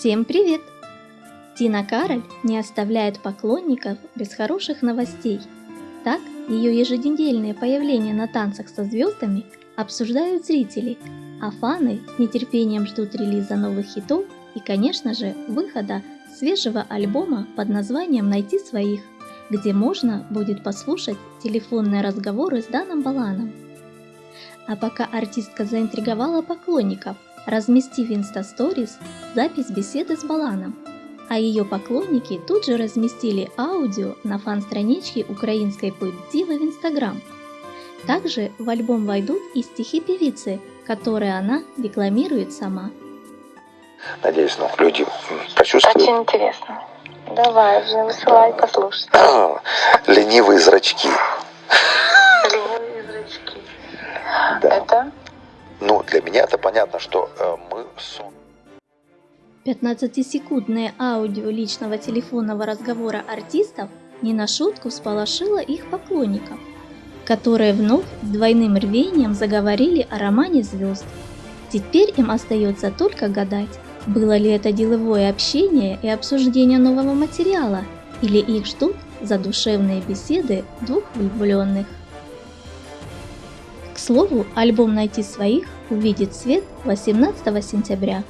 Всем привет! Тина Кароль не оставляет поклонников без хороших новостей. Так, ее еженедельное появление на танцах со звездами обсуждают зрители, а фаны с нетерпением ждут релиза новых хитов и, конечно же, выхода свежего альбома под названием «Найти своих», где можно будет послушать телефонные разговоры с Даном Баланом. А пока артистка заинтриговала поклонников, разместив в инстасторис запись беседы с Баланом, а ее поклонники тут же разместили аудио на фан-страничке украинской поп-дивы в Инстаграм. Также в альбом войдут и стихи певицы, которые она декламирует сама. Надеюсь, ну, люди почувствуют. Очень интересно. Давай уже высылай послушать. Ленивые зрачки. Ленивые зрачки. Да. Это Ну, для меня это понятно, что э, мы сон. 15-секундное аудио личного телефонного разговора артистов не на шутку всполошило их поклонников, которые вновь с двойным рвением заговорили о романе звезд. Теперь им остается только гадать, было ли это деловое общение и обсуждение нового материала, или их ждут задушевные беседы двух влюбленных. К слову, альбом «Найти своих» увидит свет 18 сентября.